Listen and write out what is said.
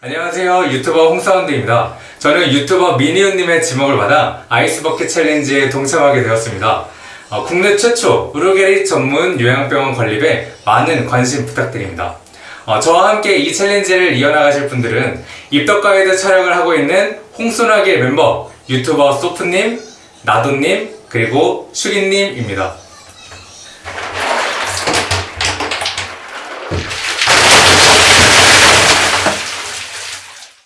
안녕하세요. 유튜버 홍사운드입니다. 저는 유튜버 미니언님의 지목을 받아 아이스버킷 챌린지에 동참하게 되었습니다. 어, 국내 최초 루게릭 전문 요양병원 건립에 많은 관심 부탁드립니다. 어, 저와 함께 이 챌린지를 이어나가실 분들은 입덕 가이드 촬영을 하고 있는 홍소나기의 멤버 유튜버 소프님, 나도님, 그리고 슈기님입니다.